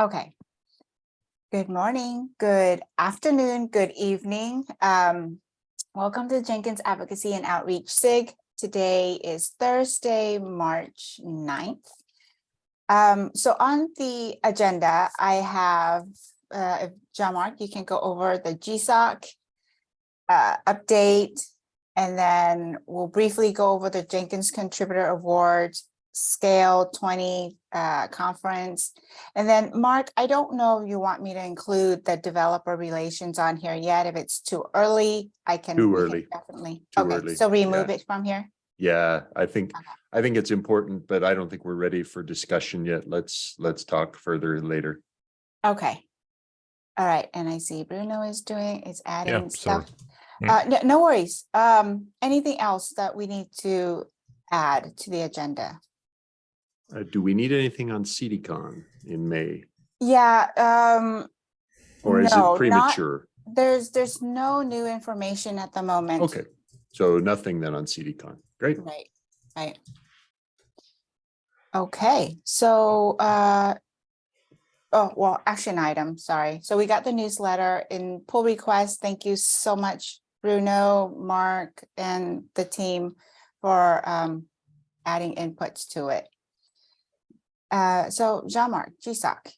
Okay. Good morning, good afternoon, good evening. Um, welcome to Jenkins Advocacy and Outreach SIG. Today is Thursday, March 9th. Um, so on the agenda, I have, uh, Jean-Marc, you can go over the GSOC uh, update, and then we'll briefly go over the Jenkins Contributor Award Scale 20 uh, conference. And then Mark, I don't know if you want me to include the developer relations on here yet. If it's too early, I can. Too we can early. Definitely. Too Okay, early, so remove yeah. it from here. Yeah, I think, Okay. I think it's important, but I don't think we're ready for discussion yet. Let's, let's talk further later. Okay. All right, and I see Bruno is doing, is adding sorry. stuff. Mm. Uh, no, no worries. Um, anything else that we need to add to the agenda? Uh, do we need anything on CDCon in May? Yeah, um, Or is No, it not- premature? there's, there's no new information at the moment. Okay, so nothing then on CDCon. Great. Right, right. Okay, so, uh, oh, well, action item, sorry. So we got the newsletter in pull request. Thank you so much, Bruno, Mark, and the team for, um, adding inputs to it. Uh, so Jean-Marc, GSOC.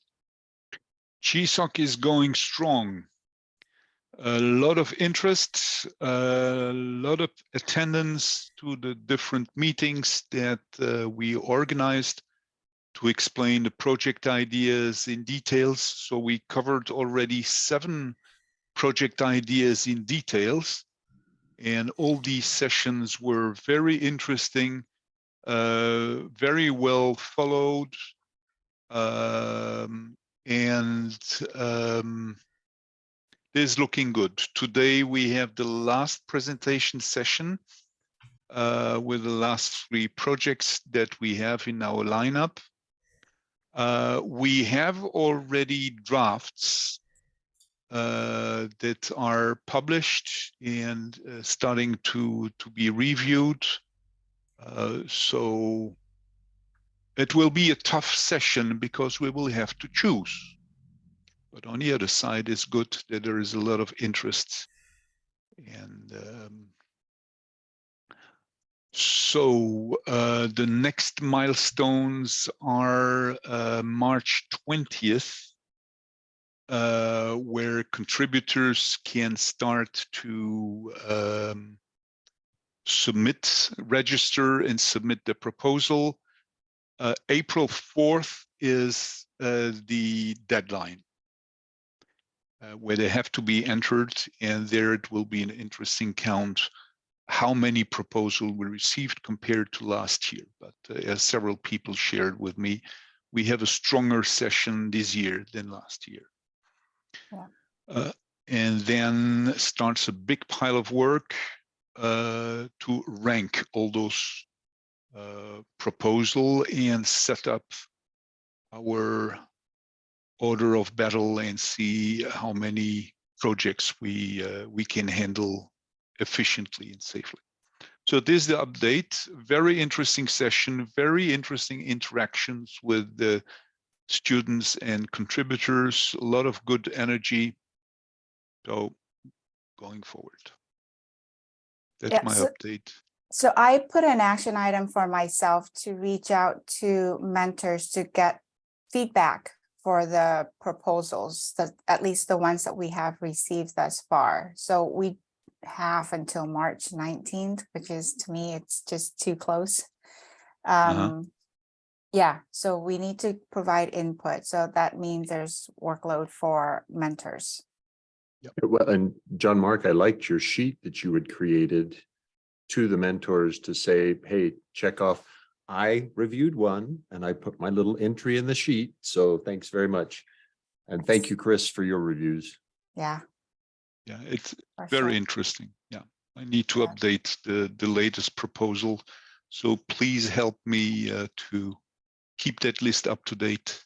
GSOC is going strong. A lot of interest, a lot of attendance to the different meetings that uh, we organized to explain the project ideas in details. So we covered already seven project ideas in details. And all these sessions were very interesting, uh, very well followed. Um, and um, is looking good. Today we have the last presentation session uh, with the last three projects that we have in our lineup. Uh, we have already drafts uh, that are published and uh, starting to to be reviewed. Uh, so it will be a tough session because we will have to choose. But on the other side, it's good that there is a lot of interest. And um, so uh, the next milestones are uh, March 20th, uh, where contributors can start to um, submit, register and submit the proposal. Uh, April 4th is uh, the deadline uh, where they have to be entered and there it will be an interesting count how many proposals we received compared to last year. But uh, as several people shared with me, we have a stronger session this year than last year. Yeah. Uh, and then starts a big pile of work uh, to rank all those uh, proposal and set up our order of battle and see how many projects we uh, we can handle efficiently and safely. So this is the update. Very interesting session, very interesting interactions with the students and contributors, a lot of good energy. So going forward. That's Yeah, my so- update. So I put an action item for myself to reach out to mentors to get feedback for the proposals, that at least the ones that we have received thus far. So we have until March nineteenth, which is to me, it's just too close. Uh-huh. Um, yeah, so we need to provide input. So that means there's workload for mentors. Well, and Jean-Marc, I liked your sheet that you had created to the mentors to say, hey, check off. I reviewed one and I put my little entry in the sheet. So thanks very much. And thank you, Chris, for your reviews. Yeah. Yeah, it's for very sure. interesting. Yeah, I need to Yeah. update the the latest proposal. So please help me uh, to keep that list up to date.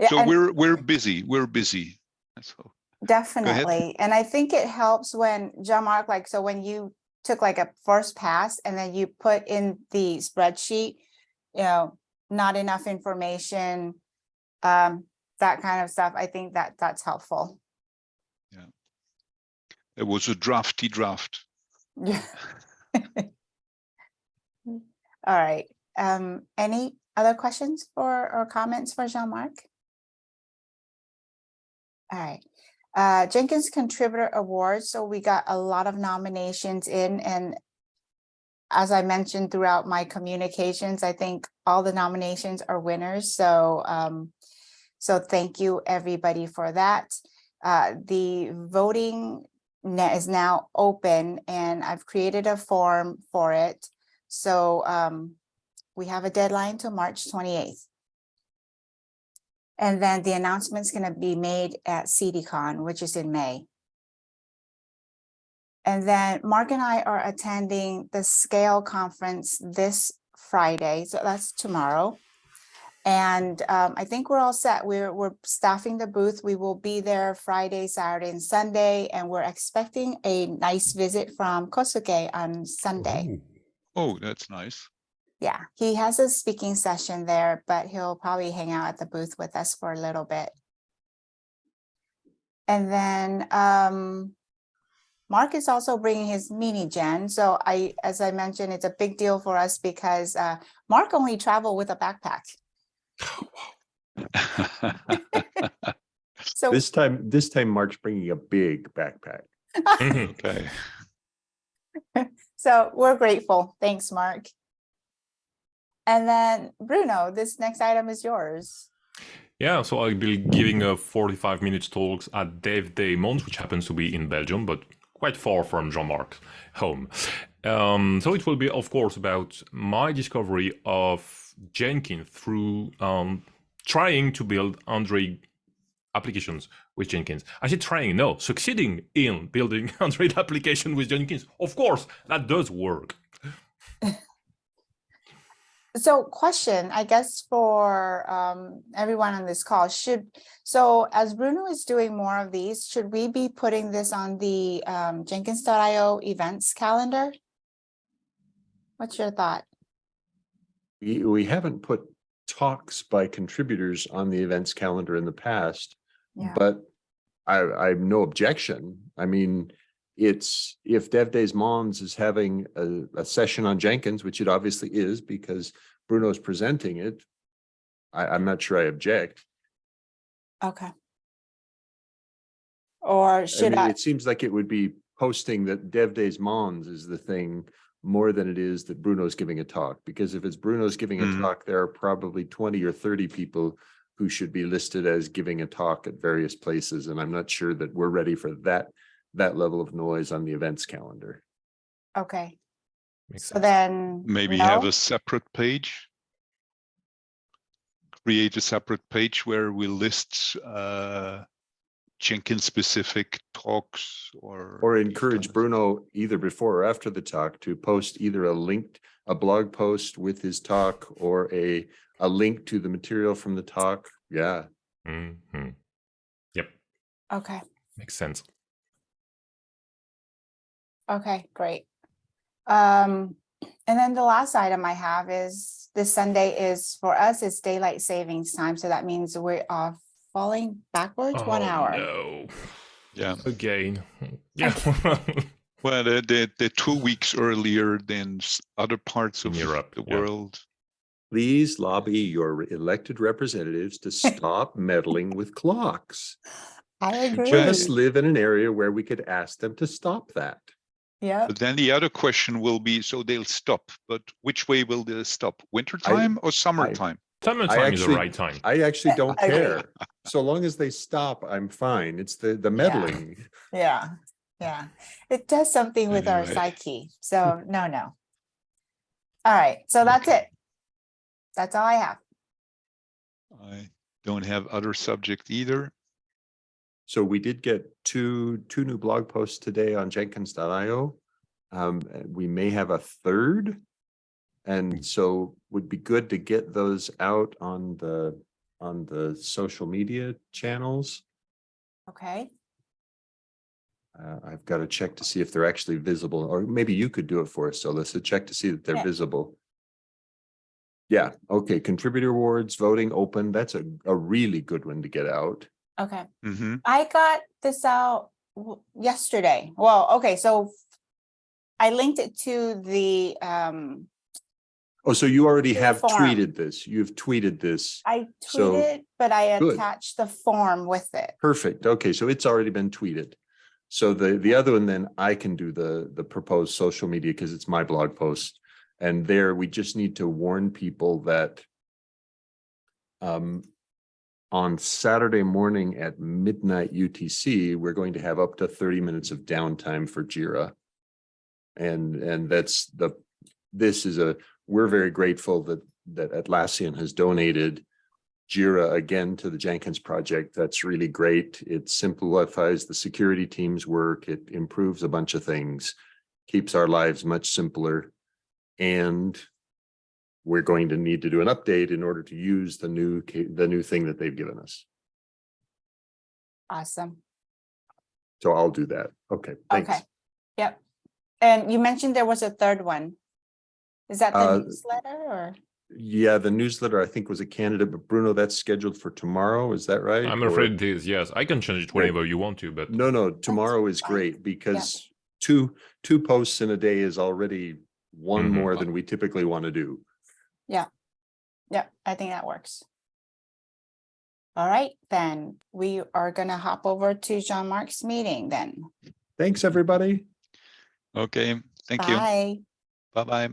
Yeah, So we're we're busy. We're busy. So Definitely. And I think it helps when Jean-Marc, like, so when you took like a first pass and then you put in the spreadsheet, you know, not enough information. Um, that kind of stuff, I think that that's helpful. Yeah. It was a drafty draft. Yeah. All right, um, any other questions for, or comments for Jean-Marc? All right, uh, Jenkins Contributor Awards, so we got a lot of nominations in and as I mentioned throughout my communications, I think all the nominations are winners, so, um, so thank you, everybody, for that. Uh, the voting is now open and I've created a form for it. So um, we have a deadline till March twenty-eighth. And then the announcement's gonna be made at CDCon, which is in May. And then Mark and I are attending the Scale Conference this Friday, so that's tomorrow. And um, I think we're all set. We're, we're staffing the booth. We will be there Friday, Saturday, and Sunday, and we're expecting a nice visit from Kohsuke on Sunday. Oh, that's nice. Yeah, he has a speaking session there, but he'll probably hang out at the booth with us for a little bit. And then um, Mark is also bringing his mini gen. So I, as I mentioned, it's a big deal for us because uh, Mark only traveled with a backpack. So This time, this time Mark's bringing a big backpack. Okay. So we're grateful. Thanks, Mark. And then Bruno, this next item is yours. Yeah, so I'll be giving a 45 minutes talks at Dev Day Mons, which happens to be in Belgium, but quite far from Jean-Marc's home. Um, so it will be, of course, about my discovery of Jenkins through um, trying to build Android applications with Jenkins. I said trying, no, succeeding in building Android application with Jenkins. Of course, that does work. So question, I guess for um everyone on this call should, so as Bruno is doing more of these, should we be putting this on the um Jenkins.io events calendar? What's your thought? We, we haven't put talks by contributors on the events calendar in the past, Yeah, but I, I have no objection. I mean, it's, if Dev Days Mons is having a, a session on Jenkins, which it obviously is because Bruno's presenting it, I, I'm not sure I object. okay. Or I should mean, I, it seems like it would be posting that Dev Days Mons is the thing more than it is that Bruno's giving a talk, because if it's Bruno's giving a Mhm. talk, there are probably twenty or thirty people who should be listed as giving a talk at various places, and I'm not sure that we're ready for that, that level of noise on the events calendar. okay, Makes so sense. then. Maybe have a separate page. Create a separate page where we list uh, Jenkins specific talks or. Or encourage Bruno either before or after the talk to post either a linked, a blog post with his talk or a, a link to the material from the talk. Yeah, Mhm. Yep, Okay, makes sense. Okay, great. Um, and then the last item I have is this Sunday is for us, it's daylight savings time, so that means we are falling backwards one Oh, hour. No. Yeah, Again. Yeah. well, they're, they're, they're two weeks earlier than other parts of Europe, the yeah. world. Please lobby your elected representatives to stop meddling with clocks. I agree. Just live in an area where we could ask them to stop that. Yep, But then the other question will be, so they'll stop, but which way will they stop? Winter time or summertime? Summertime is the right time. I actually don't I care. So long as they stop, I'm fine. It's the, the meddling. yeah, yeah. It does something with our psyche, so no, no. All right, so that's Okay. it. That's all I have. I don't have other subject either. So we did get two, two new blog posts today on Jenkins.io. Um, we may have a third. And so would be good to get those out on the, on the social media channels. Okay, Uh, I've got to check to see if they're actually visible, or maybe you could do it for us, so let's check to see that they're Yeah. visible. Yeah, okay, contributor awards, voting open, that's a, a really good one to get out. Okay, hmm I got this out yesterday. Well, okay, so I linked it to the, um, Oh, so you already have form. tweeted this, you've tweeted this. I So, tweeted, but I good. attached the form with it. Perfect. Okay, so it's already been tweeted. So the, the other one, then I can do the, the proposed social media because it's my blog post. And there, we just need to warn people that um, on Saturday morning at midnight UTC, we're going to have up to thirty minutes of downtime for Jira. And, and that's the, this is a, we're very grateful that, that Atlassian has donated Jira again to the Jenkins project. That's really great. It simplifies the security team's work. It improves a bunch of things, keeps our lives much simpler. And we're going to need to do an update in order to use the new, the new thing that they've given us. Awesome. So I'll do that. Okay, thanks. Okay. Yep. And you mentioned there was a third one. Is that the Uh, newsletter or? Yeah, the newsletter, I think was a candidate, but Bruno, that's scheduled for tomorrow. Is that right? I'm Or- afraid it is. Yes, I can change it whenever you want to, but No, no, tomorrow is fine. great because two, two posts in a day is already one Mhm. more than we typically want to do. Yeah, Yeah, I think that works. All right, then we are gonna hop over to Jean-Marc's meeting then. Thanks, everybody. Okay, thank you. Bye. Bye-bye.